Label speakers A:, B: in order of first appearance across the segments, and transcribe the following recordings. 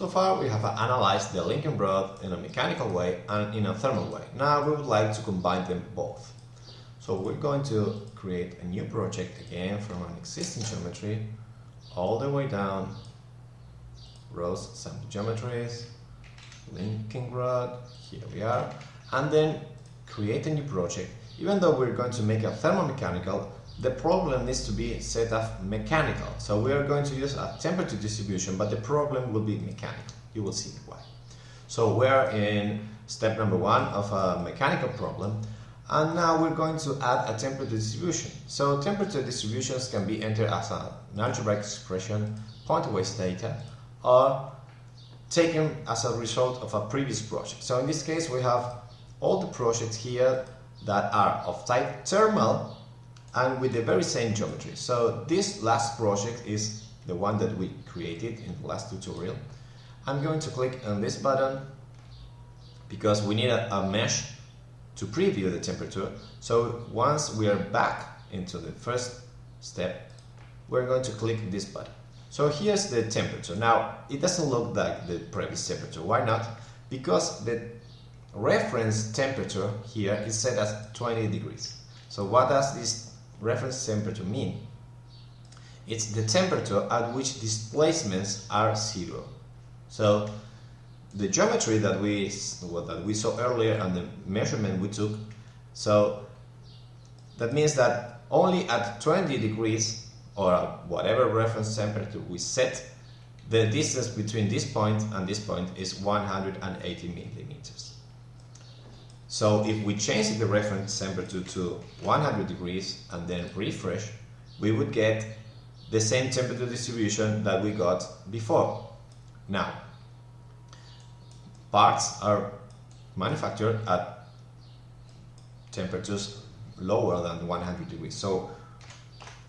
A: So far we have analyzed the linking rod in a mechanical way and in a thermal way. Now we would like to combine them both. So we're going to create a new project again from an existing geometry all the way down rows sample geometries linking rod here we are and then create a new project even though we're going to make a thermomechanical the problem needs to be set up mechanical so we are going to use a temperature distribution but the problem will be mechanical you will see why so we're in step number one of a mechanical problem and now we're going to add a temperature distribution. So temperature distributions can be entered as an algebraic expression, point-wise data, or taken as a result of a previous project. So in this case we have all the projects here that are of type thermal and with the very same geometry. So this last project is the one that we created in the last tutorial. I'm going to click on this button because we need a, a mesh to preview the temperature. So once we are back into the first step, we're going to click this button. So here's the temperature. Now, it doesn't look like the previous temperature. Why not? Because the reference temperature here is set as 20 degrees. So what does this reference temperature mean? It's the temperature at which displacements are zero. So the geometry that we that we saw earlier and the measurement we took so that means that only at 20 degrees or whatever reference temperature we set the distance between this point and this point is 180 millimeters so if we change the reference temperature to 100 degrees and then refresh we would get the same temperature distribution that we got before now parts are manufactured at temperatures lower than 100 degrees. So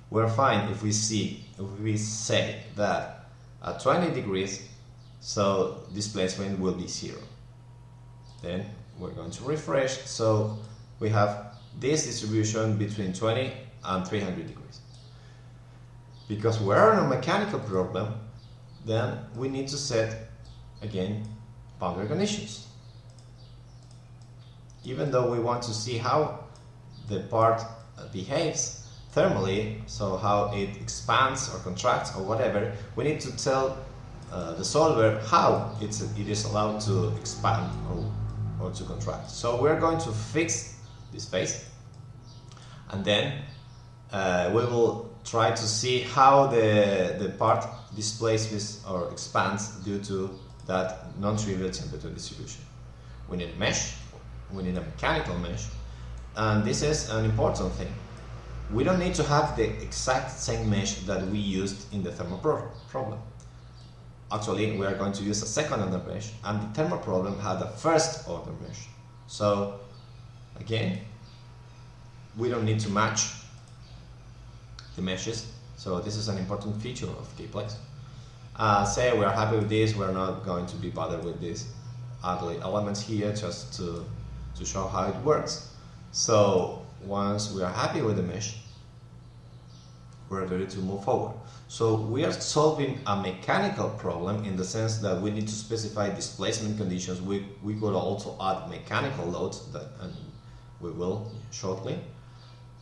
A: we're fine if we see if we say that at 20 degrees so displacement will be zero. Then we're going to refresh so we have this distribution between 20 and 300 degrees. Because we're on a mechanical problem then we need to set again boundary conditions. Even though we want to see how the part behaves thermally, so how it expands or contracts or whatever, we need to tell uh, the solver how it's, it is allowed to expand or, or to contract. So we're going to fix this phase and then uh, we will try to see how the, the part displaces or expands due to that non-trivial temperature distribution. We need a mesh, we need a mechanical mesh, and this is an important thing. We don't need to have the exact same mesh that we used in the thermal problem. Actually, we are going to use a second order mesh, and the thermal problem had a first order mesh. So, again, we don't need to match the meshes, so this is an important feature of CAEplex uh, say we're happy with this, we're not going to be bothered with these ugly elements here just to, to show how it works. So once we are happy with the mesh, we're ready to move forward. So we are solving a mechanical problem in the sense that we need to specify displacement conditions. We, we could also add mechanical loads that and we will shortly.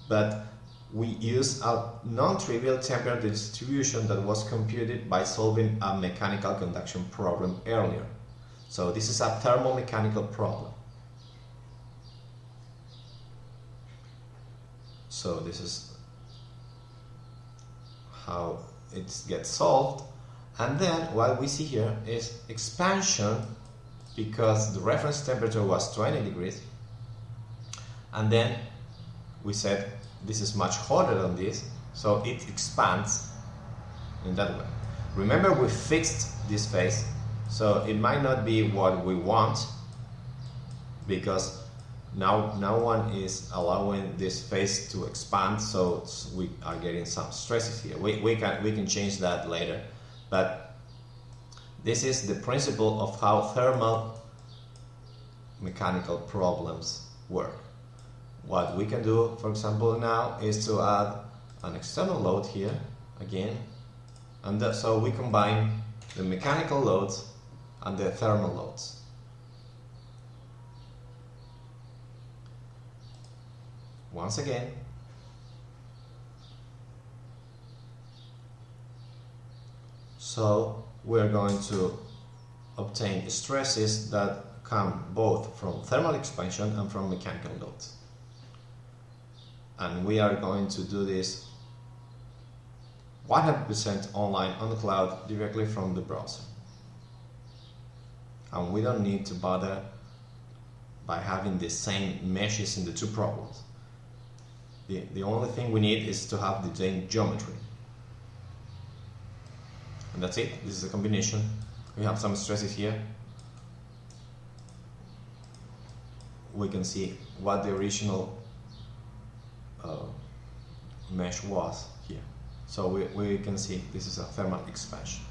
A: But we use a non-trivial temperature distribution that was computed by solving a mechanical conduction problem earlier. So this is a thermomechanical problem. So this is how it gets solved. And then what we see here is expansion because the reference temperature was 20 degrees. And then we said this is much hotter than this, so it expands in that way. Remember we fixed this phase, so it might not be what we want, because now no one is allowing this phase to expand, so we are getting some stresses here. We, we, can, we can change that later, but this is the principle of how thermal mechanical problems work. What we can do, for example, now is to add an external load here again, and so we combine the mechanical loads and the thermal loads. Once again, so we're going to obtain stresses that come both from thermal expansion and from mechanical load. And we are going to do this 100% online on the cloud directly from the browser. And we don't need to bother by having the same meshes in the two problems. The, the only thing we need is to have the same geometry. And that's it, this is a combination. We have some stresses here. We can see what the original uh, mesh was here. So we, we can see this is a thermal expansion.